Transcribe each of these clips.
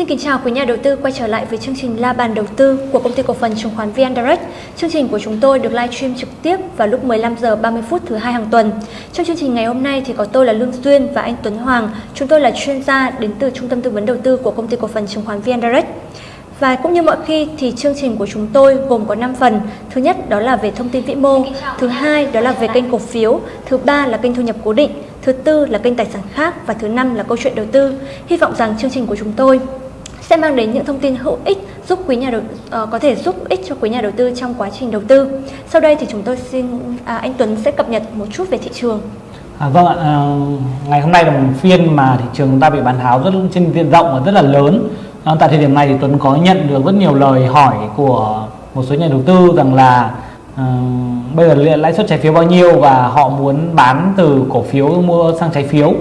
Xin kính chào quý nhà đầu tư quay trở lại với chương trình La bàn đầu tư của công ty cổ phần chứng khoán VN Direct. Chương trình của chúng tôi được livestream trực tiếp vào lúc 15 giờ 30 phút thứ hai hàng tuần. Trong chương trình ngày hôm nay thì có tôi là Lương Duyên và anh Tuấn Hoàng. Chúng tôi là chuyên gia đến từ Trung tâm tư vấn đầu tư của công ty cổ phần chứng khoán VN Direct. Và cũng như mọi khi thì chương trình của chúng tôi gồm có 5 phần. Thứ nhất đó là về thông tin vĩ mô, thứ hai đó là về kênh cổ phiếu, thứ ba là kênh thu nhập cố định, thứ tư là kênh tài sản khác và thứ năm là câu chuyện đầu tư. Hy vọng rằng chương trình của chúng tôi sẽ mang đến những thông tin hữu ích giúp quý nhà đầu uh, có thể giúp ích cho quý nhà đầu tư trong quá trình đầu tư. Sau đây thì chúng tôi xin à, anh Tuấn sẽ cập nhật một chút về thị trường. À, vâng ạ, à, ngày hôm nay là một phiên mà thị trường chúng ta bị bán tháo rất trên diện rộng và rất là lớn. À, tại thời điểm này thì Tuấn có nhận được rất nhiều lời hỏi của một số nhà đầu tư rằng là uh, bây giờ lãi suất trái phiếu bao nhiêu và họ muốn bán từ cổ phiếu mua sang trái phiếu.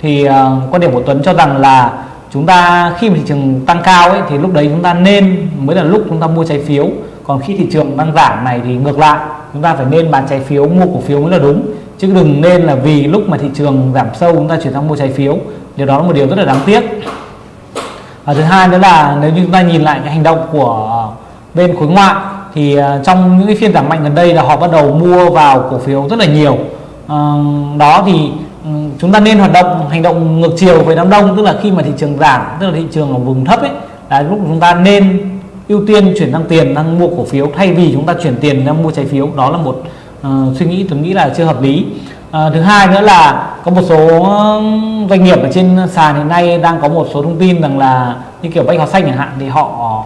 Thì uh, quan điểm của Tuấn cho rằng là chúng ta khi mà thị trường tăng cao ấy thì lúc đấy chúng ta nên mới là lúc chúng ta mua trái phiếu. Còn khi thị trường đang giảm này thì ngược lại chúng ta phải nên bán trái phiếu mua cổ phiếu mới là đúng. Chứ đừng nên là vì lúc mà thị trường giảm sâu chúng ta chuyển sang mua trái phiếu. Điều đó là một điều rất là đáng tiếc. Và thứ hai nữa là nếu như chúng ta nhìn lại cái hành động của bên khối ngoại thì à, trong những cái phiên giảm mạnh gần đây là họ bắt đầu mua vào cổ phiếu rất là nhiều. À, đó thì chúng ta nên hoạt động hành động ngược chiều với đám đông tức là khi mà thị trường giảm tức là thị trường ở vùng thấp ấy là lúc chúng ta nên ưu tiên chuyển sang tiền đang mua cổ phiếu thay vì chúng ta chuyển tiền đang mua trái phiếu. Đó là một uh, suy nghĩ tôi nghĩ là chưa hợp lý. Uh, thứ hai nữa là có một số doanh nghiệp ở trên sàn hiện nay đang có một số thông tin rằng là như kiểu bách hóa xanh chẳng hạn thì họ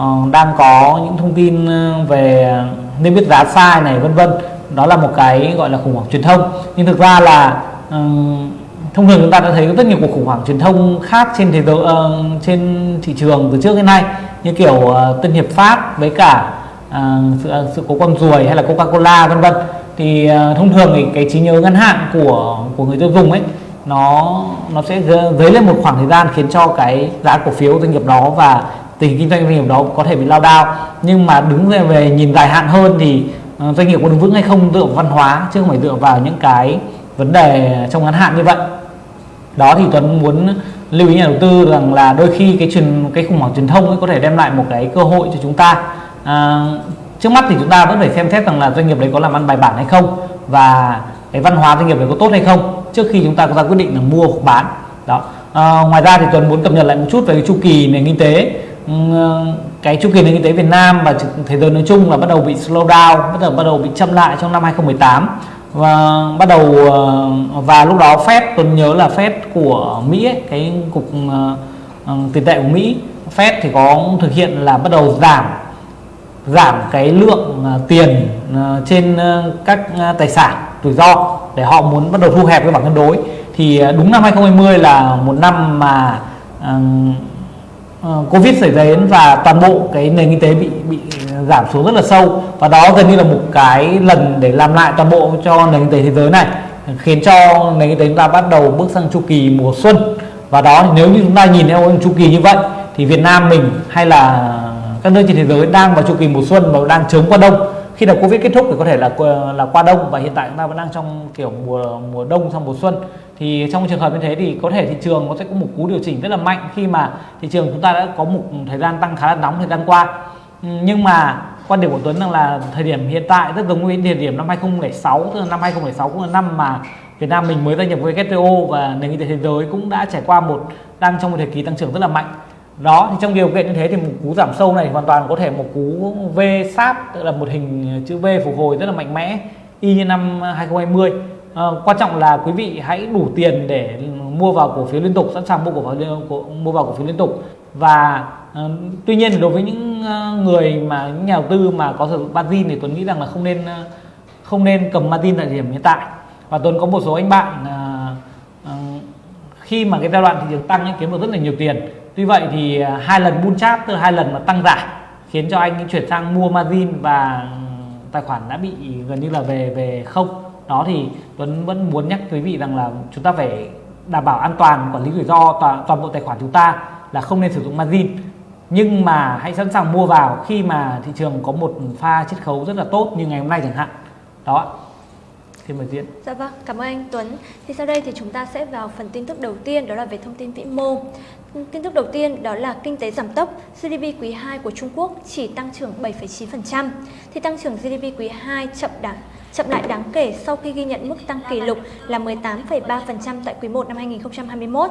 uh, đang có những thông tin về nên biết giá sai này vân vân. Đó là một cái gọi là khủng hoảng truyền thông. Nhưng thực ra là thông thường chúng ta đã thấy rất nhiều cuộc khủng hoảng truyền thông khác trên thế giới uh, trên thị trường từ trước đến nay như kiểu uh, Tân Hiệp Phát với cả uh, sự, sự cố con ruồi hay là Coca-Cola vân vân. Thì uh, thông thường thì cái trí nhớ ngắn hạn của của người tiêu dùng ấy nó nó sẽ dấy lên một khoảng thời gian khiến cho cái giá cổ phiếu doanh nghiệp đó và tình kinh doanh doanh nghiệp đó có thể bị lao đao. Nhưng mà đứng về, về nhìn dài hạn hơn thì uh, doanh nghiệp có đứng vững hay không dựa vào văn hóa chứ không phải dựa vào những cái vấn đề trong ngắn hạn như vậy. Đó thì Tuấn muốn lưu ý nhà đầu tư rằng là đôi khi cái truyền cái khủng hoảng truyền thông ấy có thể đem lại một cái cơ hội cho chúng ta. À, trước mắt thì chúng ta vẫn phải xem xét rằng là doanh nghiệp đấy có làm ăn bài bản hay không và cái văn hóa doanh nghiệp đấy có tốt hay không trước khi chúng ta có ra quyết định là mua hoặc bán. Đó. À, ngoài ra thì Tuấn muốn cập nhật lại một chút về cái chu kỳ nền kinh tế. Ừ, cái chu kỳ nền kinh tế Việt Nam và thế giới nói chung là bắt đầu bị slow down bắt đầu bắt đầu bị chậm lại trong năm 2018 và bắt đầu ờ, và lúc đó Fed tôi nhớ là Fed của Mỹ ấy, cái cục ờ, ờ, tiền tệ của Mỹ Fed thì có thực hiện là bắt đầu giảm giảm cái lượng tiền trên các tài sản rủi ro để họ muốn bắt đầu thu hẹp cái bảng cân đối. Thì đúng năm 2020 là một năm mà Ờ, Covid xảy đến và toàn bộ cái nền kinh tế bị bị giảm xuống rất là sâu. Và đó gần như là một cái lần để làm lại toàn bộ cho nền kinh tế thế giới này, khiến cho nền kinh tế chúng ta bắt đầu bước sang chu kỳ mùa xuân. Và đó thì nếu như chúng ta nhìn theo chu kỳ như vậy, thì Việt Nam mình hay là các nước trên thế giới đang vào chu kỳ mùa xuân và đang chống qua đông khi nào Covid kết thúc thì có thể là ờ, là qua đông. Và hiện tại chúng ta vẫn đang trong kiểu mùa mùa đông sang mùa xuân. Thì trong trường hợp như thế thì có thể thị trường nó sẽ có một cú điều chỉnh rất là mạnh khi mà thị trường chúng ta đã có một thời gian tăng khá là nóng thời gian qua. Ừ, nhưng mà quan điểm của Tuấn rằng là thời điểm hiện tại rất giống với thời điểm năm 2006 tức là năm 2006 cũng là năm mà Việt Nam mình mới gia nhập với WTO và nền kinh tế thế giới cũng đã trải qua một, đang trong một thời kỳ tăng trưởng rất là mạnh đó thì trong điều kiện như thế thì một cú giảm sâu này hoàn toàn có thể một cú V sáp tức là một hình chữ V phục hồi rất là mạnh mẽ y như năm 2020 à, ờ, quan trọng là quý vị hãy đủ tiền để mua vào cổ phiếu liên tục sẵn sàng mua cổ phiếu mua vào cổ phiếu liên tục. Và uh, tuy nhiên đối với những ờ, người mà những nhà đầu tư mà có sử dụng margin thì Tuấn nghĩ rằng là không nên không nên cầm margin tại điểm hiện tại. Và Tuấn có một số anh bạn uh, uh, khi mà cái giai đoạn thị trường tăng ấy, kiếm được rất là nhiều tiền tuy vậy thì à, hai lần bull chart tức là hai lần mà tăng giảm khiến cho anh chuyển sang mua margin và tài khoản đã bị gần như là về về không. Đó thì Tuấn vẫn muốn nhắc quý vị rằng là chúng ta phải đảm bảo an toàn quản lý rủi ro toàn, toàn bộ tài khoản chúng ta là không nên sử dụng margin. Nhưng mà hãy sẵn sàng mua vào khi mà thị trường có một pha chiết khấu rất là tốt như ngày hôm nay chẳng hạn. Đó. Xin mời Diễn. Dạ vâng, cảm ơn anh Tuấn. Thì sau đây thì chúng ta sẽ vào phần tin tức đầu tiên đó là về thông tin vĩ mô. Tin tức đầu tiên đó là kinh tế giảm tốc, GDP quý 2 của Trung Quốc chỉ tăng trưởng 7,9%. Thì tăng trưởng GDP quý 2 chậm đáng chậm lại đáng kể sau khi ghi nhận mức tăng kỷ lục là 18,3% tại quý 1 năm 2021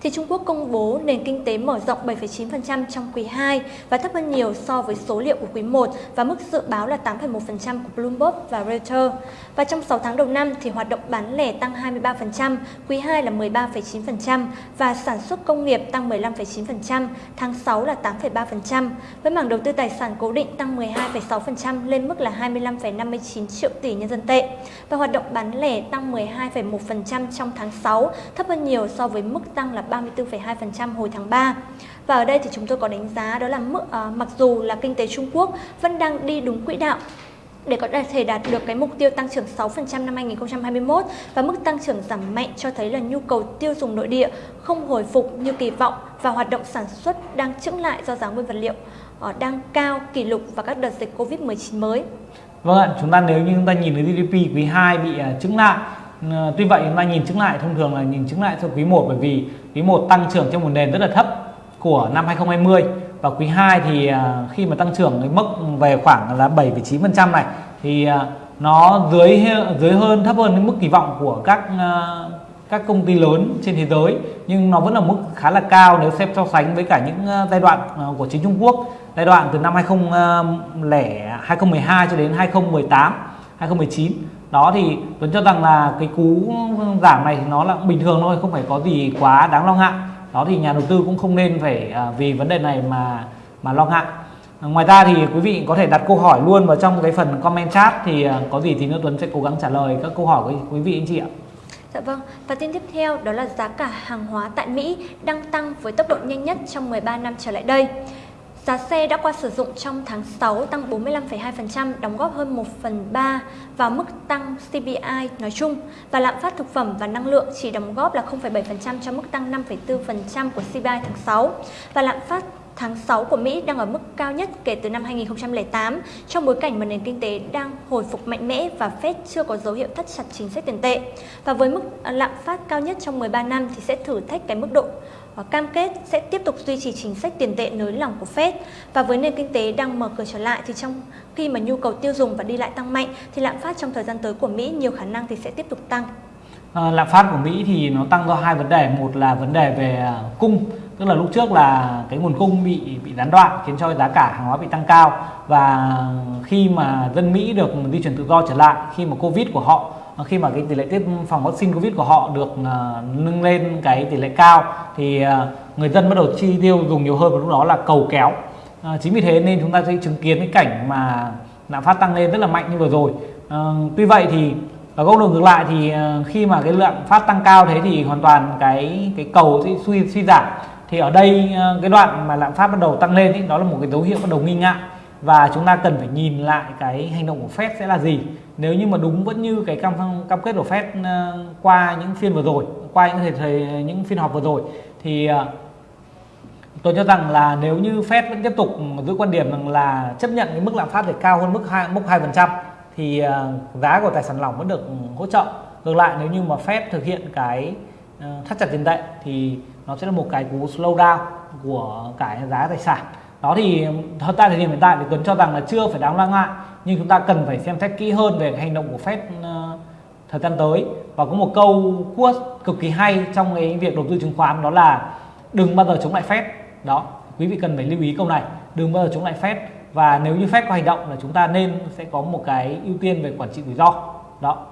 thì Trung Quốc công bố nền kinh tế mở rộng 7,9% trong quý 2 và thấp hơn nhiều so với số liệu của quý 1 và mức dự báo là 8,1% của Bloomberg và Reuters. Và trong 6 tháng đầu năm thì hoạt động bán lẻ tăng 23%, quý 2 là 13,9% và sản xuất công nghiệp tăng 15,9%, tháng 6 là 8,3%. Với mảng đầu tư tài sản cố định tăng 12,6% lên mức là 25,59 triệu tỷ nhân dân tệ. Và hoạt động bán lẻ tăng 12,1% trong tháng 6, thấp hơn nhiều so với mức tăng là 34,2% hồi tháng 3. Và ở đây thì chúng tôi có đánh giá đó là mức à, mặc dù là kinh tế Trung Quốc vẫn đang đi đúng quỹ đạo để có thể đạt được cái mục tiêu tăng trưởng 6% năm 2021 và mức tăng trưởng giảm mạnh cho thấy là nhu cầu tiêu dùng nội địa không hồi phục như kỳ vọng và hoạt động sản xuất đang chững lại do giá nguyên vật liệu ờ, đang cao kỷ lục và các đợt dịch Covid-19 mới. Vâng ạ, chúng ta nếu như chúng ta nhìn thấy GDP quý 2 bị ờ, chững lại Ờ, tuy vậy chúng ta nhìn chứng lại thông thường là nhìn chứng lại cho quý 1 bởi vì quý 1 tăng trưởng trong một nền rất là thấp của năm 2020 và quý 2 thì ờ, khi mà tăng trưởng cái mức về khoảng là 7,9% này thì ờ, nó dưới dưới hơn thấp hơn cái mức kỳ vọng của các à, các công ty lớn trên thế giới. Nhưng nó vẫn là mức khá là cao nếu xem so sánh với cả những giai đoạn của chính Trung Quốc. Giai đoạn từ năm 2000 2012 cho đến 2018 2019 đó thì Tuấn cho rằng là cái cú giảm này thì nó là bình thường thôi không phải có gì quá đáng lo ngại. Đó thì nhà đầu tư cũng không nên phải à, vì vấn đề này mà mà lo ngại. Ngoài ra thì quý vị có thể đặt câu hỏi luôn vào trong cái phần comment chat thì à, có gì thì nữa Tuấn sẽ cố gắng trả lời các câu hỏi của quý vị anh chị ạ. Dạ vâng, và tin tiếp theo đó là giá cả hàng hóa tại Mỹ đang tăng với tốc độ nhanh nhất trong 13 năm trở lại đây. Giá xe đã qua sử dụng trong tháng 6 tăng 45,2%, đóng góp hơn 1 phần 3 vào mức tăng CPI nói chung và lạm phát thực phẩm và năng lượng chỉ đóng góp là 0,7% cho mức tăng 5,4% của CPI tháng 6 và lạm phát tháng 6 của Mỹ đang ở mức cao nhất kể từ năm 2008 trong bối cảnh mà nền kinh tế đang hồi phục mạnh mẽ và Fed chưa có dấu hiệu thắt chặt chính sách tiền tệ. Và với mức lạm phát cao nhất trong 13 năm thì sẽ thử thách cái mức độ cam kết sẽ tiếp tục duy trì chính sách tiền tệ nới lỏng của Fed và với nền kinh tế đang mở cửa trở lại thì trong khi mà nhu cầu tiêu dùng và đi lại tăng mạnh thì lạm phát trong thời gian tới của Mỹ nhiều khả năng thì sẽ tiếp tục tăng. À, lạm phát của Mỹ thì nó tăng do hai vấn đề, một là vấn đề về à, cung, tức là lúc trước là cái nguồn cung bị bị gián đoạn khiến cho giá cả hàng hóa bị tăng cao. Và khi mà dân Mỹ được di chuyển tự do trở lại khi mà Covid của họ khi mà cái tỷ lệ tiêm phòng vaccine covid của họ được uh, nâng lên cái tỷ lệ cao thì uh, người dân bắt đầu chi tiêu dùng nhiều hơn và lúc đó là cầu kéo. Uh, chính vì thế nên chúng ta sẽ chứng kiến cái cảnh mà lạm phát tăng lên rất là mạnh như vừa rồi. Uh, tuy vậy thì ở góc độ ngược lại thì uh, khi mà cái lượng phát tăng cao thế thì hoàn toàn cái cái cầu sẽ suy suy giảm thì ở đây ờ, cái đoạn mà lạm phát bắt đầu tăng lên thì đó là một cái dấu hiệu bắt đầu nghi ngại. Và chúng ta cần phải nhìn lại cái hành động của Fed sẽ là gì. Nếu như mà đúng vẫn như cái cam cam kết của Fed ờ, qua những phiên vừa rồi qua những thời, thời những phiên họp vừa rồi thì ờ, tôi cho rằng là nếu như Fed vẫn tiếp tục giữ quan điểm rằng là chấp nhận cái mức lạm phát để cao hơn mức hai mức hai phần trăm thì giá của tài sản lỏng vẫn được hỗ trợ. Ngược lại nếu như mà Fed thực hiện cái thắt chặt tiền tệ thì nó sẽ là một cái cú slow down của cái giá tài sản. Đó thì thật tại thời điểm hiện tại thì Tuấn cho rằng là chưa phải đáng lo ngại, nhưng chúng ta cần phải xem xét kỹ hơn về hành động của Fed ờ, thời gian tới. Và có một câu quote cực kỳ hay trong cái việc đầu tư chứng khoán, đó là đừng bao giờ chống lại Fed. Đó, quý vị cần phải lưu ý câu này. Đừng bao giờ chống lại Fed. Và nếu như Fed có hành động là chúng ta nên sẽ có một cái ưu tiên về quản trị rủi ro. Đó.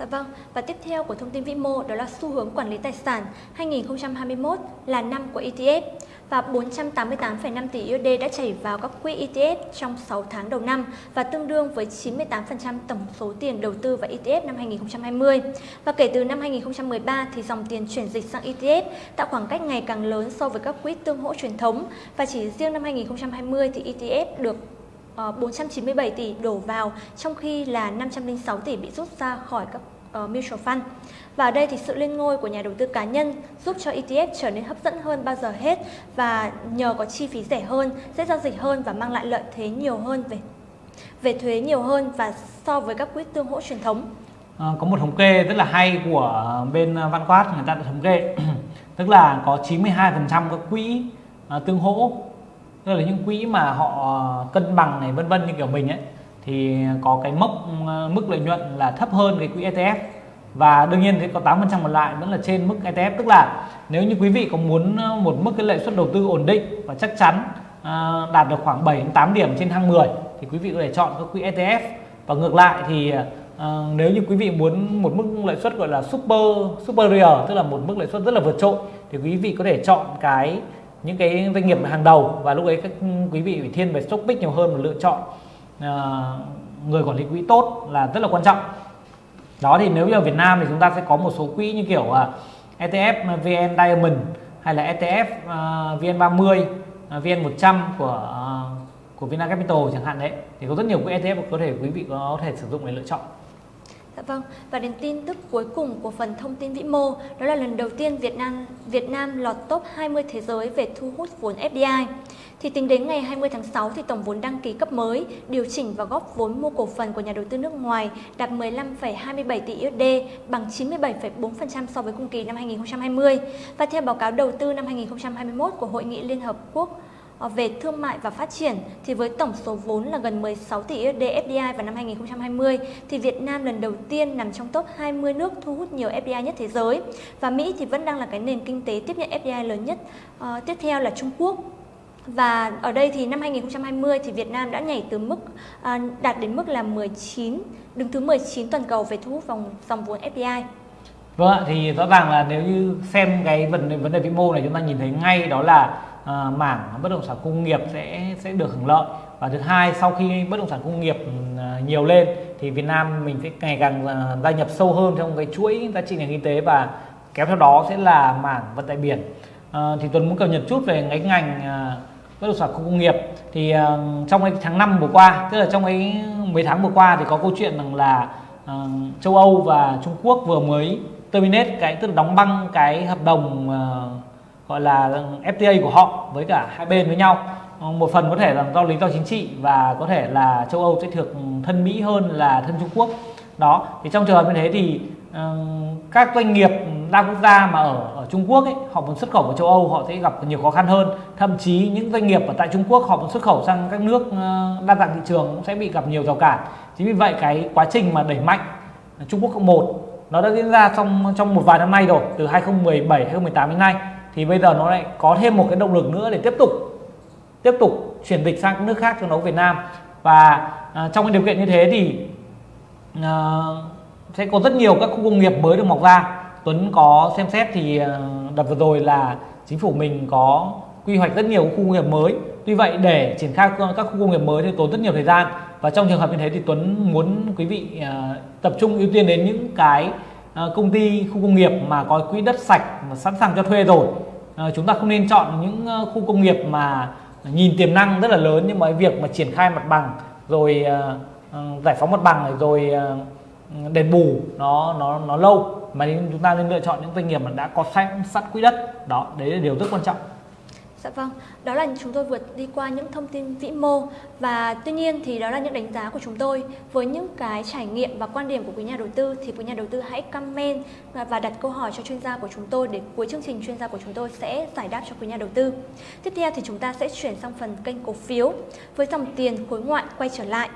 Dạ vâng, và tiếp theo của thông tin vĩ mô đó là xu hướng quản lý tài sản 2021 là năm của ETF và 488,5 tỷ USD đã chảy vào các quỹ ETF trong 6 tháng đầu năm và tương đương với 98% tổng số tiền đầu tư vào ETF năm 2020. Và kể từ năm 2013 thì dòng tiền chuyển dịch sang ETF tạo khoảng cách ngày càng lớn so với các quỹ tương hỗ truyền thống và chỉ riêng năm 2020 thì ETF được Ờ, 497 tỷ đổ vào trong khi là 506 tỷ bị rút ra khỏi các uh, mutual fund. Và ở đây thì sự lên ngôi của nhà đầu tư cá nhân giúp cho ETF trở nên hấp dẫn hơn bao giờ hết và nhờ có chi phí rẻ hơn, dễ giao dịch hơn và mang lại lợi thế nhiều hơn về về thuế nhiều hơn và so với các quỹ tương hỗ truyền thống. à, có một thống kê rất là hay của bên Văn Quát người ta đã thống kê tức là có 92% các quỹ à, tương hỗ tức là những quỹ mà họ cân bằng này vân vân như kiểu mình ấy thì có cái mốc mức lợi nhuận là thấp hơn cái quỹ ETF và đương nhiên thì có 8% còn lại vẫn là trên mức ETF tức là nếu như quý vị có muốn một mức cái lợi suất đầu tư ổn định và chắc chắn à, đạt được khoảng 7 đến 8 điểm trên thang 10 thì quý vị có thể chọn các quỹ ETF và ngược lại thì à, nếu như quý vị muốn một mức lợi suất gọi là super superior tức là một mức lợi suất rất là vượt trội thì quý vị có thể chọn cái những cái doanh nghiệp hàng đầu và lúc ấy các quý vị phải thiên về stock pick nhiều hơn và lựa chọn uh, người quản lý quỹ tốt là rất là quan trọng. Đó thì nếu như ở Việt Nam thì chúng ta sẽ có một số quỹ như kiểu ờ, uh, ETF ờ, VN Diamond hay là ETF uh, VN30 uh, VN100 của uh, của Vina Capital chẳng hạn đấy. Thì có rất nhiều quỹ ETF có thể quý vị có thể sử dụng để lựa chọn. Dạ vâng, và đến tin tức cuối cùng của phần thông tin vĩ mô, đó là lần đầu tiên Việt Nam Việt Nam lọt top 20 thế giới về thu hút vốn FDI. Thì tính đến ngày 20 tháng 6 thì tổng vốn đăng ký cấp mới, điều chỉnh và góp vốn mua cổ phần của nhà đầu tư nước ngoài đạt 15,27 tỷ USD, bằng 97,4% so với cùng kỳ năm 2020. Và theo báo cáo đầu tư năm 2021 của Hội nghị Liên Hợp Quốc Ờ, về thương mại và phát triển thì với tổng số vốn là gần 16 tỷ USD FDI vào năm 2020 thì Việt Nam lần đầu tiên nằm trong top 20 nước thu hút nhiều FDI nhất thế giới và Mỹ thì vẫn đang là cái nền kinh tế tiếp nhận FDI lớn nhất. Uh, tiếp theo là Trung Quốc và ở đây thì năm 2020 thì Việt Nam đã nhảy từ mức à, đạt đến mức là 19 đứng thứ 19 toàn cầu về thu hút vòng dòng vốn FDI. Vâng ạ, thì rõ ràng là nếu như xem cái vấn vấn đề vĩ mô này chúng ta nhìn thấy ngay đó là uh, mảng bất động sản công nghiệp sẽ sẽ được hưởng lợi. Và thứ hai sau khi bất động sản công nghiệp uh, nhiều lên thì Việt Nam mình sẽ ngày càng uh, gia nhập sâu hơn trong cái chuỗi giá trị nền kinh tế và kéo theo đó sẽ là mảng vận tải biển. Uh, thì Tuấn muốn cập nhật chút về cái ngành uh, bất động sản công nghiệp. Thì uh, trong cái tháng 5 vừa qua tức là trong cái mấy tháng vừa qua thì có câu chuyện rằng là uh, châu Âu và Trung Quốc vừa mới terminate cái tức là đóng băng cái hợp đồng uh, gọi là FTA của họ với cả hai bên với nhau. Ờ, một phần có thể là do lý do chính trị và có thể là châu Âu sẽ được thân Mỹ hơn là thân Trung Quốc. Đó thì trong trường hợp như thế thì uh, các doanh nghiệp đa quốc gia mà ở, ở Trung Quốc ấy, họ muốn xuất khẩu vào châu Âu họ sẽ gặp nhiều khó khăn hơn. Thậm chí những doanh nghiệp ở tại Trung Quốc họ muốn xuất khẩu sang các nước uh, đa dạng thị trường cũng sẽ bị gặp nhiều rào cản. Chính vì vậy cái quá trình mà đẩy mạnh Trung Quốc cộng một nó đã diễn ra trong trong một vài năm nay rồi từ 2017 2018 đến nay thì bây giờ nó lại có thêm một cái động lực nữa để tiếp tục tiếp tục chuyển dịch sang các nước khác trong đấu Việt Nam. Và à, trong cái điều kiện như thế thì à, sẽ có rất nhiều các khu công nghiệp mới được mọc ra. Tuấn có xem xét thì à, đợt vừa rồi là chính phủ mình có quy hoạch rất nhiều khu công nghiệp mới. Tuy vậy để triển khai các khu công nghiệp mới thì tốn rất nhiều thời gian. Và trong trường hợp như thế thì Tuấn muốn quý vị à, tập trung ưu tiên đến những cái Ờ, công ty, khu công nghiệp mà có quỹ đất sạch mà sẵn sàng cho thuê rồi. Ờ, chúng ta không nên chọn những ờ, khu công nghiệp mà nhìn tiềm năng rất là lớn nhưng mà cái việc mà triển khai mặt bằng, rồi giải phóng mặt bằng rồi đền bù nó nó nó lâu. Mà chúng ta nên lựa chọn những doanh nghiệp mà đã có sẵn sẵn quỹ đất. Đó, đấy là điều rất quan trọng. Dạ vâng, đó là chúng tôi vượt đi qua những thông tin vĩ mô và tuy nhiên thì đó là những đánh giá của chúng tôi với những cái trải nghiệm và quan điểm của quý nhà đầu tư thì quý nhà đầu tư hãy comment và đặt câu hỏi cho chuyên gia của chúng tôi để cuối chương trình chuyên gia của chúng tôi sẽ giải đáp cho quý nhà đầu tư. Tiếp theo thì chúng ta sẽ chuyển sang phần kênh cổ phiếu với dòng tiền khối ngoại quay trở lại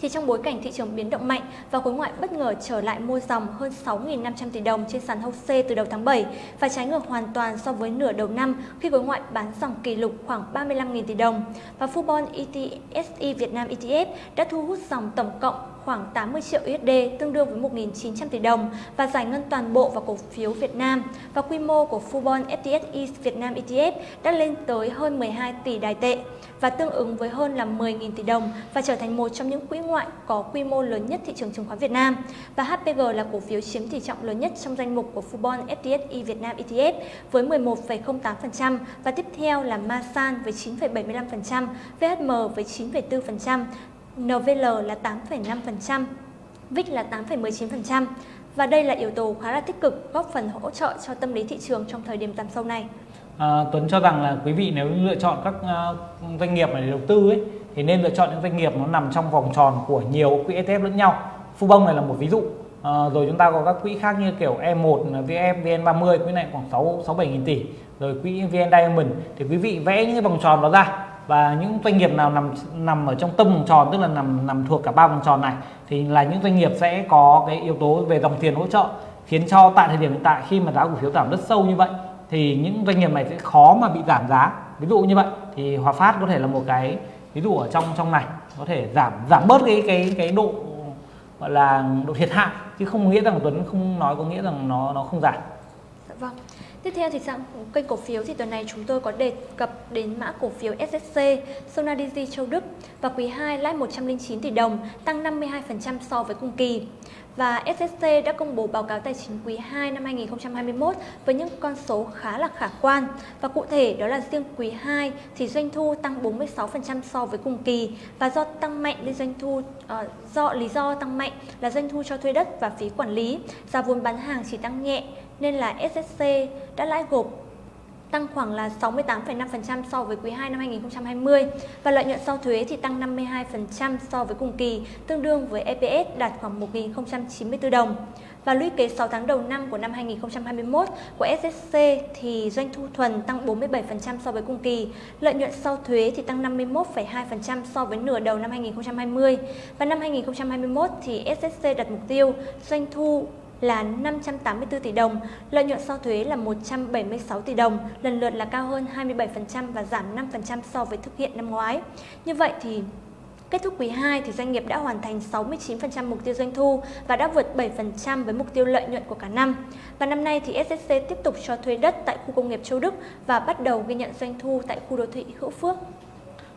thì trong bối cảnh thị trường biến động mạnh và khối ngoại bất ngờ trở lại mua dòng hơn 6.500 tỷ đồng trên sàn HOSE từ đầu tháng 7 và trái ngược hoàn toàn so với nửa đầu năm khi khối ngoại bán dòng kỷ lục khoảng 35.000 tỷ đồng. Và Fubon ETSI Việt Nam ETF đã thu hút dòng tổng cộng khoảng 80 triệu USD tương đương với 1.900 tỷ đồng và giải ngân toàn bộ vào cổ phiếu Việt Nam và quy mô của Fubon FTSE Việt Nam ETF đã lên tới hơn 12 tỷ đài tệ và tương ứng với hơn là 10.000 tỷ đồng và trở thành một trong những quỹ ngoại có quy mô lớn nhất thị trường chứng khoán Việt Nam. Và HPG là cổ phiếu chiếm tỷ trọng lớn nhất trong danh mục của Fubon FTSE Việt Nam ETF với 11,08% và tiếp theo là Masan với 9,75%, VHM với 9,4%, NVL là 8,5%, VIX là 8,19%. Và đây là yếu tố khá là tích cực góp phần hỗ trợ cho tâm lý thị trường trong thời điểm giảm sâu này. À, Tuấn cho rằng là quý vị nếu lựa chọn các uh, doanh nghiệp để đầu tư ấy thì nên lựa chọn những doanh nghiệp nó nằm trong vòng tròn của nhiều quỹ ETF lẫn nhau. Fubon này là một ví dụ. À, rồi chúng ta có các quỹ khác như kiểu E1 VF VN30 quỹ này khoảng 6 6 7 nghìn tỷ rồi quỹ VN Diamond thì quý vị vẽ những cái vòng tròn đó ra và những doanh nghiệp nào nằm nằm ở trong tâm vòng tròn, tức là nằm nằm thuộc cả ba vòng tròn này, thì là những doanh nghiệp sẽ có cái yếu tố về dòng tiền hỗ trợ, khiến cho tại thời điểm hiện tại khi mà giá cổ phiếu giảm rất sâu như vậy, thì những doanh nghiệp này sẽ khó mà bị giảm giá ví dụ như vậy, thì Hòa Phát có thể là một cái ví dụ ở trong trong này, có thể giảm giảm bớt cái cái cái độ, gọi là, độ thiệt hại, chứ không nghĩa rằng Tuấn không nói có nghĩa rằng nó nó không giảm. Dạ vâng. Tiếp theo thì sang kênh cổ phiếu thì tuần này chúng tôi có đề cập đến mã cổ phiếu SSC Sonadigi Châu Đức và quý 2 lãi 109 tỷ đồng, tăng 52% so với cùng kỳ. Và SSC đã công bố báo cáo tài chính quý 2 năm 2021 với những con số khá là khả quan. Và cụ thể đó là riêng quý 2 thì doanh thu tăng 46% so với cùng kỳ và do tăng mạnh lên doanh thu uh, do lý do tăng mạnh là doanh thu cho thuê đất và phí quản lý, giá vốn bán hàng chỉ tăng nhẹ nên là SSC đã lãi gộp tăng khoảng là 68,5% so với quý 2 năm 2020 và lợi nhuận sau thuế thì tăng 52% so với cùng kỳ, tương đương với EPS đạt khoảng 1.094 đồng. Và lũy kế 6 tháng đầu năm của năm 2021 của SSC thì doanh thu thuần tăng 47% so với cùng kỳ, lợi nhuận sau thuế thì tăng 51,2% so với nửa đầu năm 2020. Và năm 2021 thì SSC đặt mục tiêu doanh thu là 584 tỷ đồng, lợi nhuận sau thuế là 176 tỷ đồng, lần lượt là cao hơn 27% và giảm 5% so với thực hiện năm ngoái. Như vậy thì Kết thúc quý 2 thì doanh nghiệp đã hoàn thành 69% mục tiêu doanh thu và đã vượt 7% với mục tiêu lợi nhuận của cả năm. Và năm nay thì SSC tiếp tục cho thuê đất tại khu công nghiệp Châu Đức và bắt đầu ghi nhận doanh thu tại khu đô thị Hữu Phước.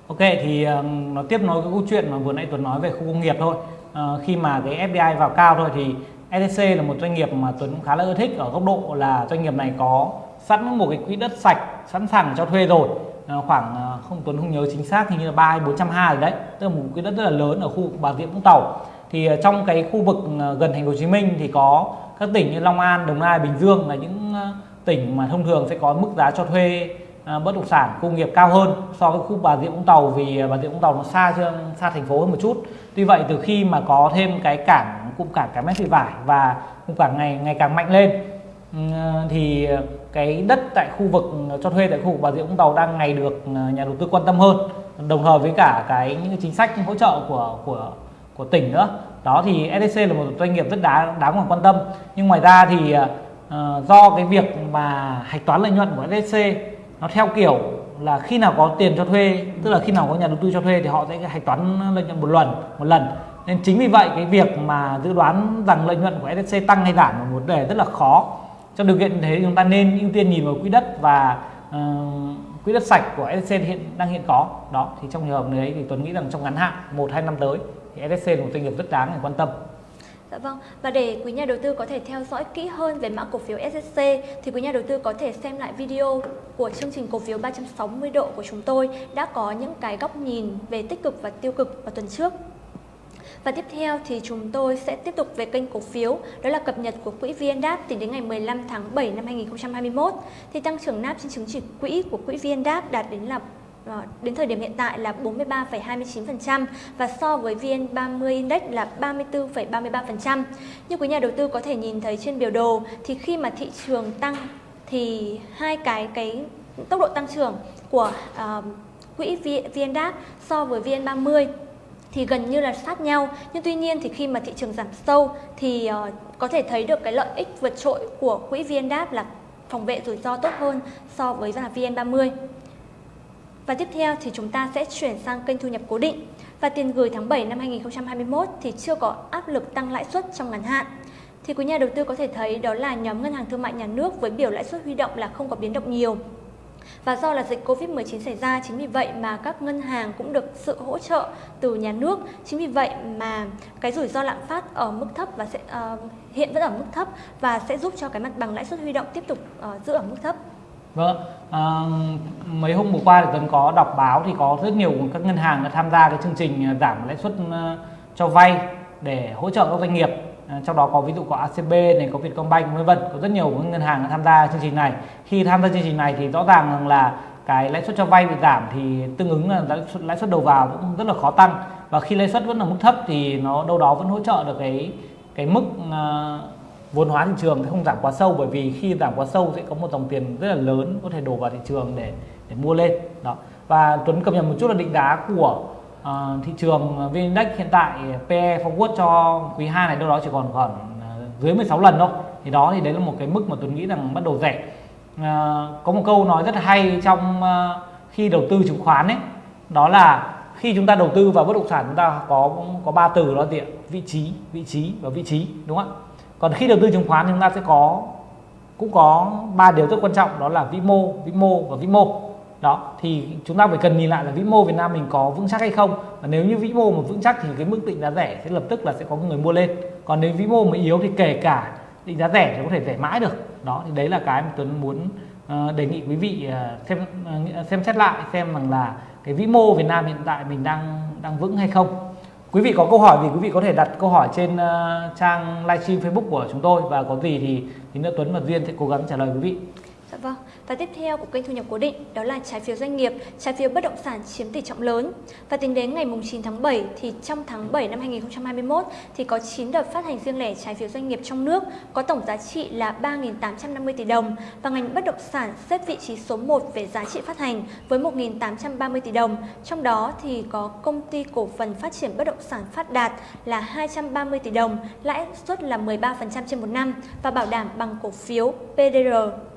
Ok thì nó tiếp nối cái câu chuyện mà vừa nãy Tuấn nói về khu công nghiệp thôi. À, khi mà cái FDI vào cao thôi thì Etc là một doanh nghiệp mà Tuấn cũng khá là ưa thích. Ở góc độ là doanh nghiệp này có sẵn một cái quỹ đất sạch sẵn sàng cho thuê rồi. À, khoảng ờ, không Tuấn không nhớ chính xác hình như là ba hay bốn trăm ha rồi đấy. Tức là một quỹ đất rất là lớn ở khu vực Bà Rịa Vũng Tàu. Thì ờ, trong cái khu vực gần thành phố Hồ Chí Minh thì có các tỉnh như Long An, Đồng Nai, Bình Dương là những tỉnh mà thông thường sẽ có mức giá cho thuê bất động sản công nghiệp cao hơn so với khu Bà Rịa Vũng Tàu vì Bà Rịa Vũng Tàu nó xa xa thành phố hơn một chút. Tuy vậy từ khi mà có thêm cái cảng cụm cảng cái mép thị vải và cụm cảng ngày ngày càng mạnh lên. Ừ, thì cái đất tại khu vực cho thuê tại khu vực Bà Rịa Vũng Tàu đang ngày được ờ, nhà đầu tư quan tâm hơn đồng thời với cả cái những chính sách hỗ trợ của của của tỉnh nữa. Đó thì SDC là một doanh nghiệp rất đáng đáng quan tâm. Nhưng ngoài ra thì uh, do cái việc mà hạch toán lợi nhuận của SDC nó theo kiểu là khi nào có tiền cho thuê tức là khi nào có nhà đầu tư cho thuê thì họ sẽ hạch toán lợi nhuận một lần một lần nên chính vì vậy cái việc mà dự đoán rằng lợi nhuận của SSC tăng hay giảm là một vấn đề rất là khó. Trong điều kiện thế chúng ta nên ưu tiên nhìn vào quỹ đất và uh, quỹ đất sạch của SSC hiện đang hiện có. Đó thì trong trường hợp này thì Tuấn nghĩ rằng trong ngắn hạn một hai năm tới thì SSC là một doanh nghiệp rất đáng để quan tâm. Dạ vâng, và để quý nhà đầu tư có thể theo dõi kỹ hơn về mã cổ phiếu SSC thì quý nhà đầu tư có thể xem lại video của chương trình cổ phiếu 360 độ của chúng tôi đã có những cái góc nhìn về tích cực và tiêu cực vào tuần trước. Và tiếp theo thì chúng tôi sẽ tiếp tục về kênh cổ phiếu, đó là cập nhật của quỹ VNDAP tính đến ngày 15 tháng 7 năm 2021. Thì tăng trưởng NAP trên chứng chỉ quỹ của quỹ VNDAP đạt đến là ờ, đến thời điểm hiện tại là 43,29% và so với VN30 Index là 34,33%. Như quý nhà đầu tư có thể nhìn thấy trên biểu đồ thì khi mà thị trường tăng thì hai cái cái tốc độ tăng trưởng của uh, quỹ VNDAP so với VN30 thì gần như là sát nhau. Nhưng tuy nhiên thì khi mà thị trường giảm sâu thì uh, có thể thấy được cái lợi ích vượt trội của quỹ vn đáp là phòng vệ rủi ro tốt hơn so với là VN30 và tiếp theo thì chúng ta sẽ chuyển sang kênh thu nhập cố định. Và tiền gửi tháng 7 năm 2021 thì chưa có áp lực tăng lãi suất trong ngắn hạn. Thì quý nhà đầu tư có thể thấy đó là nhóm ngân hàng thương mại nhà nước với biểu lãi suất huy động là không có biến động nhiều và do là dịch Covid-19 xảy ra, chính vì vậy mà các ngân hàng cũng được sự hỗ trợ từ nhà nước. Chính vì vậy mà cái rủi ro lạm phát ở mức thấp và sẽ uh, hiện vẫn ở mức thấp và sẽ giúp cho cái mặt bằng lãi suất huy động tiếp tục uh, giữ ở mức thấp. Vâng, à, mấy hôm vừa qua thì Tuấn có đọc báo thì có rất nhiều các ngân hàng đã tham gia cái chương trình giảm lãi suất cho vay để hỗ trợ các doanh nghiệp Ờ, trong đó có ví dụ có ACB này có Vietcombank vân vân. Có rất nhiều ngân hàng tham gia chương trình này. Khi tham gia chương trình này thì rõ ràng rằng là cái lãi suất cho vay bị giảm thì tương ứng là lãi suất, lãi suất đầu vào cũng rất là khó tăng. Và khi lãi suất vẫn ở mức thấp thì nó đâu đó vẫn hỗ trợ được cái cái mức uh, vốn hóa thị trường sẽ không giảm quá sâu. Bởi vì khi giảm quá sâu sẽ có một dòng tiền rất là lớn có thể đổ vào thị trường để để mua lên. Đó. Và Tuấn cập nhật một chút là định giá của uh, thị trường VN Index hiện tại PE forward cho quý 2 này đâu đó chỉ còn khoảng ờ, dưới 16 lần thôi. Thì đó thì đấy là một cái mức mà Tuấn nghĩ rằng bắt đầu rẻ. À, có một câu nói rất là hay trong khi đầu tư chứng khoán ấy đó là khi chúng ta đầu tư vào bất động sản chúng ta có có ba từ đó là vị trí vị trí và vị trí đúng không ạ? Còn khi đầu tư chứng khoán thì chúng ta sẽ có cũng có ba điều rất quan trọng đó là vĩ mô vĩ mô và vĩ mô đó thì chúng ta phải cần nhìn lại là vĩ mô Việt Nam mình có vững chắc hay không. Và nếu như vĩ mô mà vững chắc thì cái mức định giá rẻ sẽ lập tức là sẽ có người mua lên. Còn nếu vĩ mô mà yếu thì kể cả định giá rẻ thì có thể rẻ mãi được. Đó thì đấy là cái mà Tuấn muốn uh, đề nghị quý vị uh, xem uh, xem xét lại xem rằng là cái vĩ mô Việt Nam hiện tại mình đang đang vững hay không. Quý vị có câu hỏi thì quý vị có thể đặt câu hỏi trên uh, trang livestream Facebook của chúng tôi. Và có gì thì thì nữa Tuấn và Duyên sẽ cố gắng trả lời quý vị. Dạ vâng. Và tiếp theo của kênh thu nhập cố định đó là trái phiếu doanh nghiệp, trái phiếu bất động sản chiếm tỷ trọng lớn. Và tính đến ngày 9 tháng 7 thì trong tháng 7 năm 2021 thì có 9 đợt phát hành riêng lẻ trái phiếu doanh nghiệp trong nước có tổng giá trị là 3.850 tỷ đồng và ngành bất động sản xếp vị trí số 1 về giá trị phát hành với 1.830 tỷ đồng. Trong đó thì có công ty cổ phần phát triển bất động sản Phát Đạt là 230 tỷ đồng, lãi suất là 13% trên một năm và bảo đảm bằng cổ phiếu PDR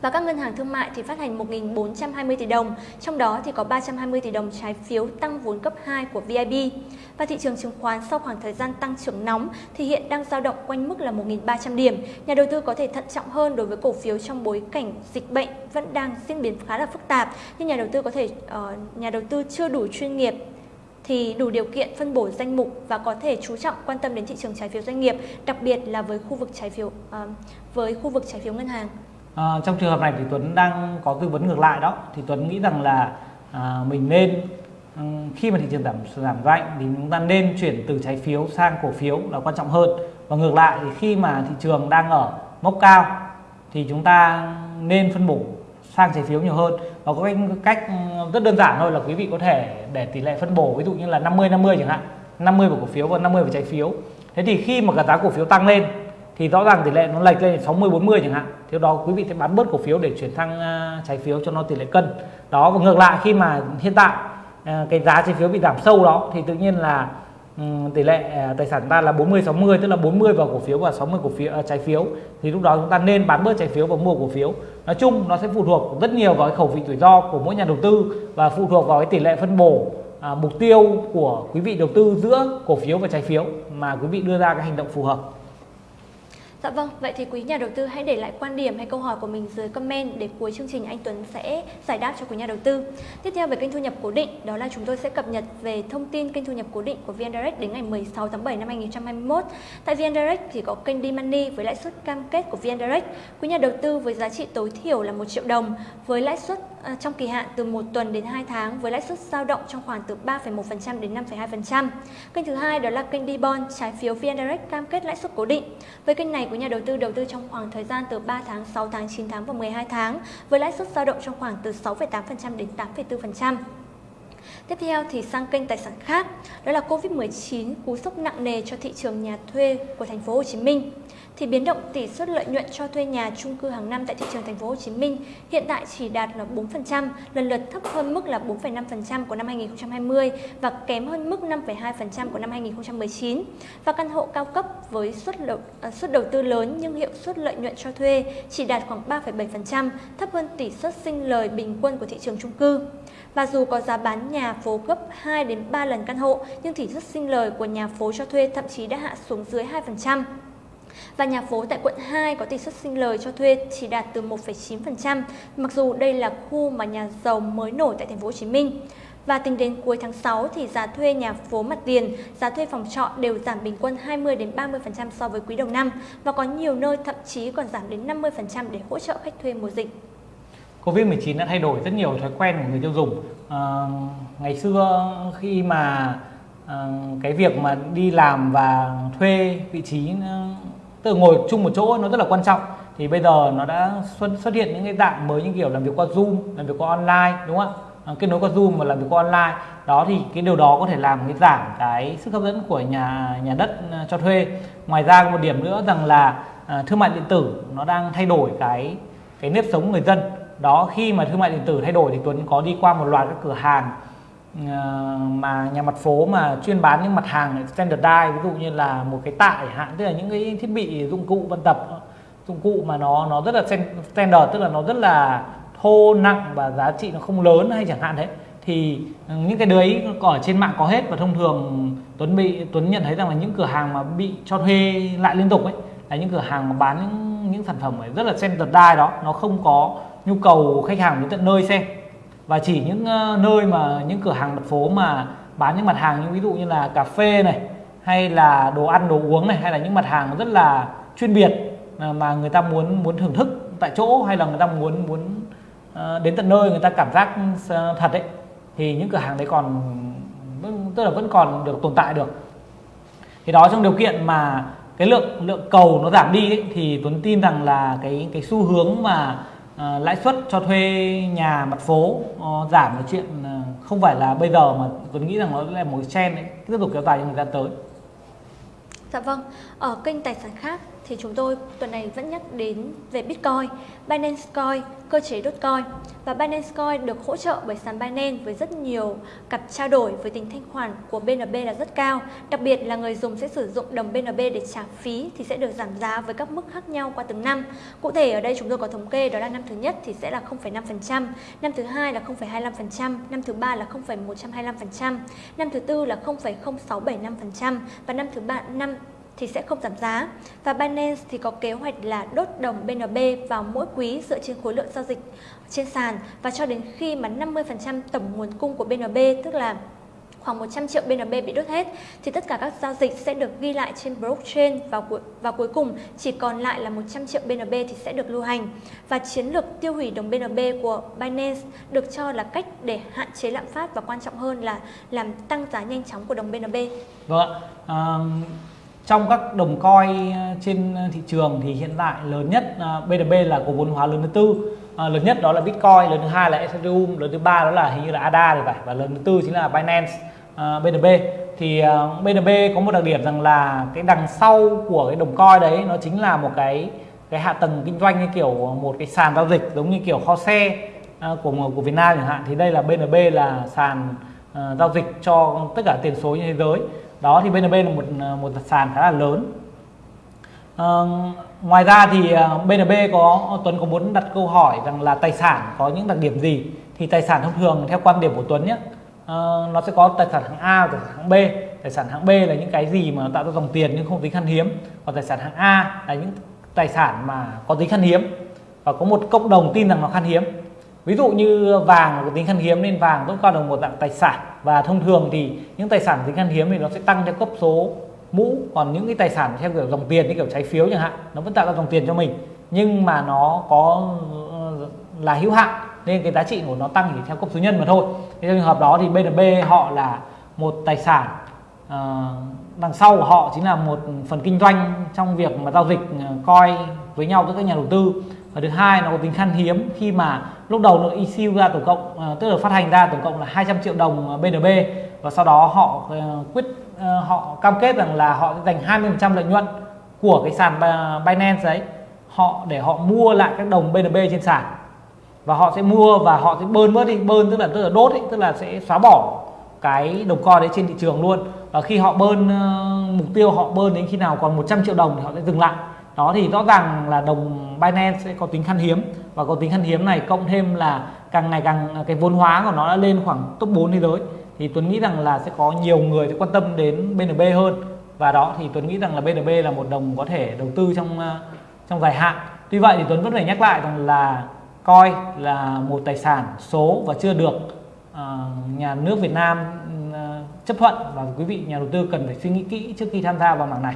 và các ngân hàng thương mại thì phát hành 1.420 tỷ đồng, trong đó thì có 320 tỷ đồng trái phiếu tăng vốn cấp 2 của VIB. Và thị trường chứng khoán sau khoảng thời gian tăng trưởng nóng thì hiện đang dao động quanh mức là 1.300 điểm. Nhà đầu tư có thể thận trọng hơn đối với cổ phiếu trong bối cảnh dịch bệnh vẫn đang diễn biến khá là phức tạp, nhưng nhà đầu tư có thể uh, nhà đầu tư chưa đủ chuyên nghiệp thì đủ điều kiện phân bổ danh mục và có thể chú trọng quan tâm đến thị trường trái phiếu doanh nghiệp, đặc biệt là với khu vực trái phiếu uh, với khu vực trái phiếu ngân hàng. À, trong trường hợp này thì Tuấn đang có tư vấn ngược lại đó. Thì Tuấn nghĩ rằng là à, mình nên ừ, khi mà thị trường giảm giảm mạnh thì chúng ta nên chuyển từ trái phiếu sang cổ phiếu là quan trọng hơn. Và ngược lại thì khi mà thị trường đang ở mốc cao thì chúng ta nên phân bổ sang trái phiếu nhiều hơn. Và có cách ừ, rất đơn giản thôi là quý vị có thể để tỷ lệ phân bổ ví dụ như là 50 50 chẳng hạn. 50 vào cổ phiếu và 50 vào trái phiếu. Thế thì khi mà cả giá cổ phiếu tăng lên thì rõ ràng tỷ lệ nó lệch lên 60 40 chẳng hạn. Thì đó quý vị sẽ bán bớt cổ phiếu để chuyển sang à, trái phiếu cho nó tỷ lệ cân. Đó và ngược lại khi mà hiện tại à, cái giá trái phiếu bị giảm sâu đó thì tự nhiên là ừ, tỷ lệ à, tài sản ta là 40 60 tức là 40 vào cổ phiếu và 60 cổ phiếu trái phiếu. Thì lúc đó chúng ta nên bán bớt trái phiếu và mua cổ phiếu. Nói chung nó sẽ phụ thuộc rất nhiều vào cái khẩu vị rủi ro của mỗi nhà đầu tư và phụ thuộc vào cái tỷ lệ phân bổ à, mục tiêu của quý vị đầu tư giữa cổ phiếu và trái phiếu mà quý vị đưa ra cái hành động phù hợp. Dạ vâng, vậy thì quý nhà đầu tư hãy để lại quan điểm hay câu hỏi của mình dưới comment để cuối chương trình anh Tuấn sẽ giải đáp cho quý nhà đầu tư. Tiếp theo về kênh thu nhập cố định, đó là chúng tôi sẽ cập nhật về thông tin kênh thu nhập cố định của VN Direct đến ngày 16 tháng 7 năm 2021. Tại VN Direct thì có kênh D-Money với lãi suất cam kết của VN Direct. Quý nhà đầu tư với giá trị tối thiểu là 1 triệu đồng với lãi suất À, trong kỳ hạn từ 1 tuần đến 2 tháng với lãi suất dao động trong khoảng từ 3,1% đến 5,2%. Kênh thứ hai đó là kênh D-Bond trái phiếu VN Direct cam kết lãi suất cố định. Với kênh này của nhà đầu tư đầu tư trong khoảng thời gian từ 3 tháng, 6 tháng, 9 tháng và 12 tháng với lãi suất dao động trong khoảng từ 6,8% đến 8,4%. Tiếp theo thì sang kênh tài sản khác, đó là Covid-19 cú sốc nặng nề cho thị trường nhà thuê của thành phố Hồ Chí Minh thì biến động tỷ suất lợi nhuận cho thuê nhà chung cư hàng năm tại thị trường thành phố Hồ Chí Minh hiện tại chỉ đạt là 4%, lần lượt thấp hơn mức là 4,5% của năm 2020 và kém hơn mức 5,2% của năm 2019. Và căn hộ cao cấp với suất đầu, à, suất đầu tư lớn nhưng hiệu suất lợi nhuận cho thuê chỉ đạt khoảng 3,7%, thấp hơn tỷ suất sinh lời bình quân của thị trường chung cư. Và dù có giá bán nhà phố gấp 2 đến 3 lần căn hộ, nhưng tỷ suất sinh lời của nhà phố cho thuê thậm chí đã hạ xuống dưới 2%. Và nhà phố tại quận 2 có tỷ suất sinh lời cho thuê chỉ đạt từ 1,9%, mặc dù đây là khu mà nhà giàu mới nổi tại thành phố Hồ Chí Minh. Và tính đến cuối tháng 6 thì giá thuê nhà phố mặt tiền, giá thuê phòng trọ đều giảm bình quân 20 đến 30% so với quý đầu năm và có nhiều nơi thậm chí còn giảm đến 50% để hỗ trợ khách thuê mùa dịch. Covid-19 đã thay đổi rất nhiều thói quen của người tiêu dùng. À, ngày xưa khi mà à, cái việc mà đi làm và thuê vị trí tức là ngồi chung một chỗ nó rất là quan trọng. Thì bây giờ nó đã xuất xuất hiện những cái dạng mới như kiểu làm việc qua zoom làm việc qua online đúng không ạ? À, kết nối qua Zoom và làm việc qua online. Đó thì cái điều đó có thể làm cái giảm cái sức hấp dẫn của nhà nhà đất à, cho thuê. Ngoài ra một điểm nữa rằng là à, thương mại điện tử nó đang thay đổi cái cái nếp sống người dân. Đó khi mà thương mại điện tử thay đổi thì Tuấn có đi qua một loạt các cửa hàng Ờ, mà nhà mặt phố mà chuyên bán những mặt hàng standardized ví dụ như là một cái tạ hạn tức là những cái thiết bị dụng cụ vận tập, dụng cụ mà nó nó rất là standard, tức là nó rất là thô nặng và giá trị nó không lớn hay chẳng hạn thế thì những cái đấy ở trên mạng có hết và thông thường Tuấn bị, Tuấn nhận thấy rằng là những cửa hàng mà bị cho thuê lại liên tục ấy, là những cửa hàng mà bán những những sản phẩm ấy rất là standardized đó, nó không có nhu cầu khách hàng đến tận nơi xem và chỉ những ờ, nơi mà những cửa hàng mặt phố mà bán những mặt hàng như ví dụ như là cà phê này hay là đồ ăn đồ uống này hay là những mặt hàng rất là chuyên biệt ờ, mà người ta muốn muốn thưởng thức tại chỗ hay là người ta muốn muốn ờ, đến tận nơi người ta cảm giác thật đấy thì những cửa hàng đấy còn tức là vẫn còn được tồn tại được. Thì đó trong điều kiện mà cái lượng lượng cầu nó giảm đi ấy, thì Tuấn tin rằng là cái cái xu hướng mà à, lãi suất cho thuê nhà mặt phố uh, giảm là chuyện uh, không phải là bây giờ mà tôi nghĩ rằng nó là một trend đấy tiếp tục kéo dài trong thời gian tới. Dạ vâng, ở kênh tài sản khác thì chúng tôi tuần này vẫn nhắc đến về Bitcoin, Binance Coin, cơ chế Dogecoin và Binance Coin được hỗ trợ bởi sàn Binance với rất nhiều cặp trao đổi với tính thanh khoản của BNB là rất cao. Đặc biệt là người dùng sẽ sử dụng đồng BNB để trả phí thì sẽ được giảm giá với các mức khác nhau qua từng năm. Cụ thể ở đây chúng tôi có thống kê đó là năm thứ nhất thì sẽ là 0,5%, năm thứ hai là 0,25%, năm thứ ba là 0,125%, năm thứ tư là 0,0675% và năm thứ ba năm thì sẽ không giảm giá. Và Binance thì có kế hoạch là đốt đồng BNB vào mỗi quý dựa trên khối lượng giao dịch trên sàn và cho đến khi mà 50% tổng nguồn cung của BNB tức là khoảng 100 triệu BNB bị đốt hết thì tất cả các giao dịch sẽ được ghi lại trên blockchain và cuối, và cuối cùng chỉ còn lại là 100 triệu BNB thì sẽ được lưu hành và chiến lược tiêu hủy đồng BNB của Binance được cho là cách để hạn chế lạm phát và quan trọng hơn là làm tăng giá nhanh chóng của đồng BNB. Vâng ạ. Um trong các đồng coin ờ, trên ờ, thị trường thì hiện tại lớn nhất ờ, BNB là cổ vốn hóa lớn thứ tư. À, lớn nhất đó là Bitcoin lớn thứ hai là Ethereum lớn thứ ba đó là hình như là ADA thì phải và lớn thứ tư chính là Binance à, BNB thì BNB có một đặc điểm rằng là cái đằng sau của cái đồng coin đấy nó chính là một cái cái hạ tầng kinh doanh như kiểu một cái sàn giao dịch giống như kiểu kho xe của của Việt Nam chẳng hạn. Thì đây là BNB là sàn giao dịch cho tất cả tiền số trên thế giới đó thì BNB là một ờ, một sàn khá là lớn. À, ngoài ra thì ờ, BNB có Tuấn có muốn đặt câu hỏi rằng là tài sản có những đặc điểm gì? Thì tài sản thông thường theo quan điểm của Tuấn nhé à, nó sẽ có tài sản hạng A và tài sản hạng B. Tài sản hạng B là những cái gì mà tạo ra dòng tiền nhưng không tính khan hiếm. Còn tài sản hạng A là những tài sản mà có tính khan hiếm. Và có một cộng đồng tin rằng nó khan hiếm ví dụ như vàng có tính khan hiếm nên vàng vẫn coi là một dạng tài sản. Và thông thường thì những tài sản tính khan hiếm thì nó sẽ tăng theo cấp số mũ. Còn những cái tài sản theo kiểu dòng tiền như kiểu trái phiếu chẳng hạn nó vẫn tạo ra dòng tiền cho mình. Nhưng mà nó có ờ, là hữu hạn nên cái giá trị của nó tăng chỉ theo cấp số nhân mà thôi. Thế trong trường hợp đó thì BNB họ là một tài sản à, đằng sau của họ chính là một phần kinh doanh trong việc mà giao dịch ờ, coi với nhau với các nhà đầu tư và thứ hai nó có tính khan hiếm khi mà lúc đầu nó issue ra tổng cộng uh, tức là phát hành ra tổng cộng là 200 triệu đồng ờ, BNB và sau đó họ uh, quyết uh, họ cam kết rằng là họ sẽ dành 20% lợi nhuận của cái sàn Binance đấy họ để họ mua lại các đồng BNB trên sàn. Và họ sẽ mua và họ sẽ bơn bớt đi bơn tức là tức là đốt ấy, tức là sẽ xóa bỏ cái đồng coin đấy trên thị trường luôn. Và khi họ bơn uh, mục tiêu họ bơn đến khi nào còn 100 triệu đồng thì họ sẽ dừng lại. Đó thì rõ ràng là đồng Binance sẽ có tính khan hiếm. Và có tính khan hiếm này cộng thêm là càng ngày càng à, cái vốn hóa của nó đã lên khoảng top 4 thế giới. Thì Tuấn nghĩ rằng là sẽ có nhiều người sẽ quan tâm đến BNB hơn. Và đó thì Tuấn nghĩ rằng là BNB là một đồng có thể đầu tư trong à, trong dài hạn. Tuy vậy thì Tuấn vẫn phải nhắc lại rằng là coi là một tài sản số và chưa được uh, nhà nước Việt Nam uh, chấp thuận. Và quý vị nhà đầu tư cần phải suy nghĩ kỹ trước khi tham gia vào mảng này.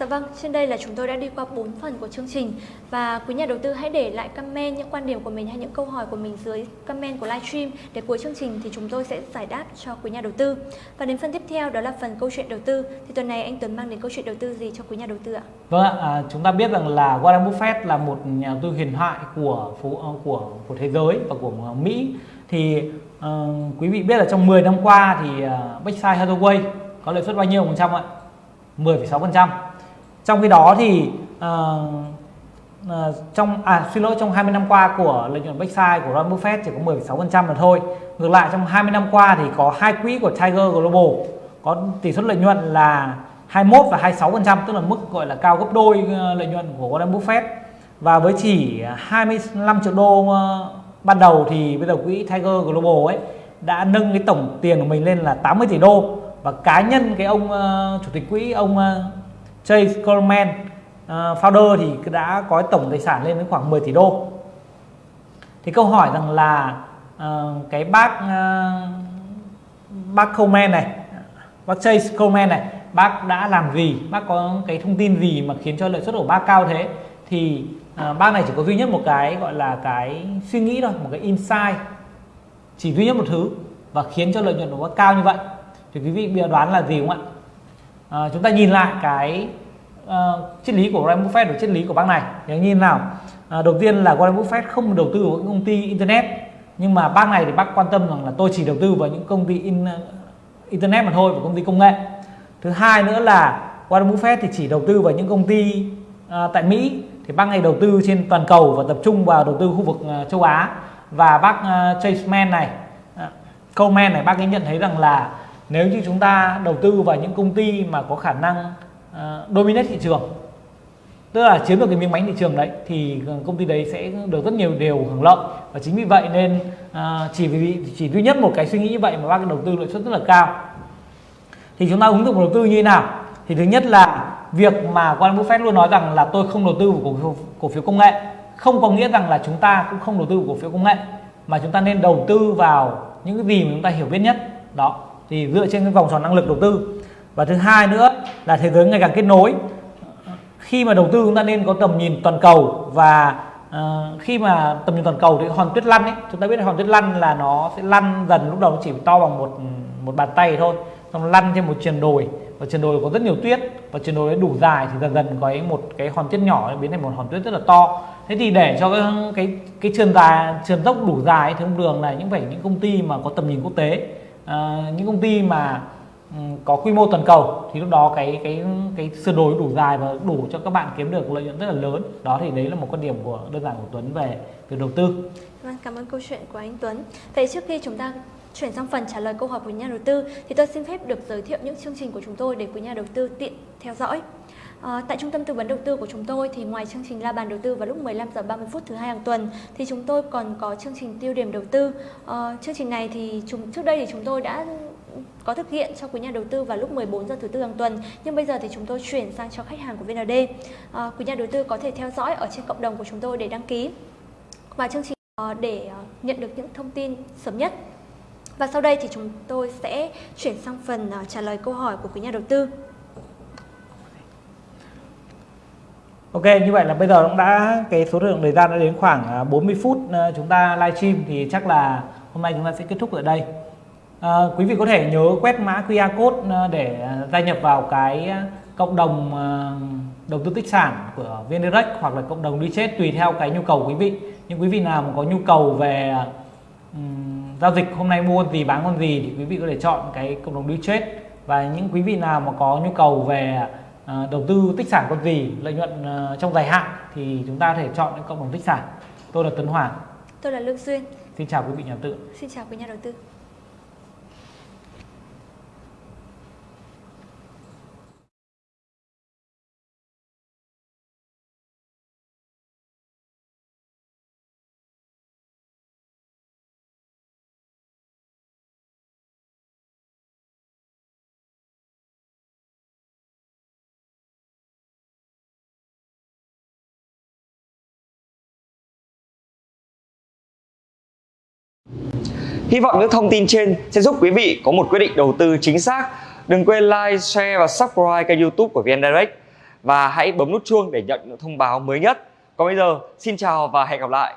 Dạ vâng, trên đây là chúng tôi đã đi qua 4 phần của chương trình. Và quý nhà đầu tư hãy để lại comment những quan điểm của mình hay những câu hỏi của mình dưới comment của livestream. Để cuối chương trình thì chúng tôi sẽ giải đáp cho quý nhà đầu tư. Và đến phần tiếp theo đó là phần câu chuyện đầu tư. Thì tuần này anh Tuấn mang đến câu chuyện đầu tư gì cho quý nhà đầu tư ạ? Vâng ạ, à, chúng ta biết rằng là Warren Buffett là một nhà đầu tư huyền thoại của phố ờ, của của thế giới và của ờ, Mỹ. Thì uh, quý vị biết là trong 10 năm qua thì uh, Berkshire Hathaway có lợi suất bao nhiêu phần trăm ạ? 10,6 phần trăm trong khi đó thì uh, uh, trong à xin lỗi trong 20 năm qua của lợi nhuận Berkshire của Warren Buffett chỉ có 10,6 phần trăm mà thôi. Ngược lại trong 20 năm qua thì có hai quỹ của Tiger Global có tỷ suất lợi nhuận là 21 và 26 phần trăm tức là mức gọi là cao gấp đôi ờ, lợi nhuận của Warren Buffett. Và với chỉ 25 triệu đô ban đầu thì bây giờ quỹ Tiger Global ấy đã nâng cái tổng tiền của mình lên là 80 tỷ đô. Và cá nhân cái ông uh, chủ tịch quỹ ông uh, Chase Coleman uh, founder thì đã có tổng tài sản lên đến khoảng 10 tỷ đô. Thì câu hỏi rằng là uh, cái bác uh, bác Coleman này bác Chase Coleman này bác đã làm gì? Bác có cái thông tin gì mà khiến cho lợi suất của bác cao thế? Thì uh, bác này chỉ có duy nhất một cái gọi là cái suy nghĩ thôi một cái insight chỉ duy nhất một thứ và khiến cho lợi nhuận của bác cao như vậy. Thì quý vị bây đoán là gì không ạ? À, chúng ta nhìn lại cái uh, triết lý của Warren Buffett và triết lý của bác này. Thì nhìn nào? À, đầu tiên là Warren Buffett không đầu tư vào những công ty internet nhưng mà bác này thì bác quan tâm rằng là tôi chỉ đầu tư vào những công ty in, uh, internet mà thôi và công ty công nghệ. Thứ hai nữa là Warren Buffett thì chỉ đầu tư vào những công ty uh, tại Mỹ. Thì bác này đầu tư trên toàn cầu và tập trung vào đầu tư khu vực uh, châu Á. Và bác uh, Chase Man này uh, Coleman này bác ấy nhận thấy rằng là nếu như chúng ta đầu tư vào những công ty mà có khả năng uh, dominate thị trường tức là chiếm được cái miếng bánh thị trường đấy thì ờ, công ty đấy sẽ được rất nhiều điều hưởng lợi. Và chính vì vậy nên uh, chỉ vì chỉ duy nhất một cái suy nghĩ như vậy mà bác đầu tư lợi suất rất là cao. Thì chúng ta ứng dụng đầu tư như thế nào? Thì thứ nhất là việc mà Warren Buffett luôn nói rằng là tôi không đầu tư vào cổ phiếu, cổ phiếu công nghệ không có nghĩa rằng là chúng ta cũng không đầu tư vào cổ phiếu công nghệ mà chúng ta nên đầu tư vào những cái gì mà chúng ta hiểu biết nhất. Đó thì dựa trên cái vòng tròn năng lực đầu tư. Và thứ hai nữa là thế giới ngày càng kết nối. Khi mà đầu tư chúng ta nên có tầm nhìn toàn cầu và uh, khi mà tầm nhìn toàn cầu thì hòn tuyết lăn ấy chúng ta biết hòn tuyết lăn là nó sẽ lăn dần lúc đầu nó chỉ to bằng một một bàn tay thôi xong lăn trên một triền đồi. Và triền đồi có rất nhiều tuyết và triền đồi đủ dài thì dần dần có một cái hòn tuyết nhỏ biến thành một hòn tuyết rất là to. Thế thì để cho cái cái cái trường dài trường dốc đủ dài thì thông đường là những phải những công ty mà có tầm nhìn quốc tế à, những công ty mà ừ, có quy mô toàn cầu thì lúc đó cái cái cái sơ đồ đủ dài và đủ cho các bạn kiếm được lợi nhuận rất là lớn. Đó thì đấy là một quan điểm của đơn giản của Tuấn về việc đầu tư. Vâng cảm ơn câu chuyện của anh Tuấn. Vậy trước khi chúng ta Chuyển sang phần trả lời câu hỏi của nhà đầu tư thì tôi xin phép được giới thiệu những chương trình của chúng tôi để quý nhà đầu tư tiện theo dõi. À, tại trung tâm tư vấn đầu tư của chúng tôi thì ngoài chương trình la bàn đầu tư vào lúc 15 giờ 30 phút thứ hai hàng tuần thì chúng tôi còn có chương trình tiêu điểm đầu tư. À, chương trình này thì chúng trước đây thì chúng tôi đã có thực hiện cho quý nhà đầu tư vào lúc 14 giờ thứ tư hàng tuần nhưng bây giờ thì chúng tôi chuyển sang cho khách hàng của VND. À, ờ, quý nhà đầu tư có thể theo dõi ở trên cộng đồng của chúng tôi để đăng ký và chương trình để nhận được những thông tin sớm nhất và sau đây thì chúng tôi sẽ chuyển sang phần uh, trả lời câu hỏi của quý nhà đầu tư. Ok, như vậy là bây giờ cũng đã cái số lượng thời gian đã đến khoảng à, 40 phút ờ, chúng ta livestream thì chắc là hôm nay chúng ta sẽ kết thúc ở đây. À, quý vị có thể nhớ quét mã QR code ờ, để à, gia nhập vào cái à, cộng đồng đầu tư tích sản của VNDirect hoặc là cộng đồng đi chết tùy theo cái nhu cầu của quý vị. Nhưng quý vị nào mà có nhu cầu về um, giao dịch hôm nay mua con gì bán con gì thì quý vị có thể chọn cái cộng đồng đi chết và những quý vị nào mà có nhu cầu về uh, đầu tư tích sản con gì lợi nhuận uh, trong dài hạn thì chúng ta có thể chọn cái cộng đồng tích sản. Tôi là Tấn Hoàng. Tôi là Lương Xuyên xin chào quý vị nhà đầu tư. Xin chào quý nhà đầu tư Hy vọng những thông tin trên sẽ giúp quý vị có một quyết định đầu tư chính xác. Đừng quên like, share và subscribe kênh youtube của VN Direct và hãy bấm nút chuông để nhận những thông báo mới nhất. Còn bây giờ, xin chào và hẹn gặp lại.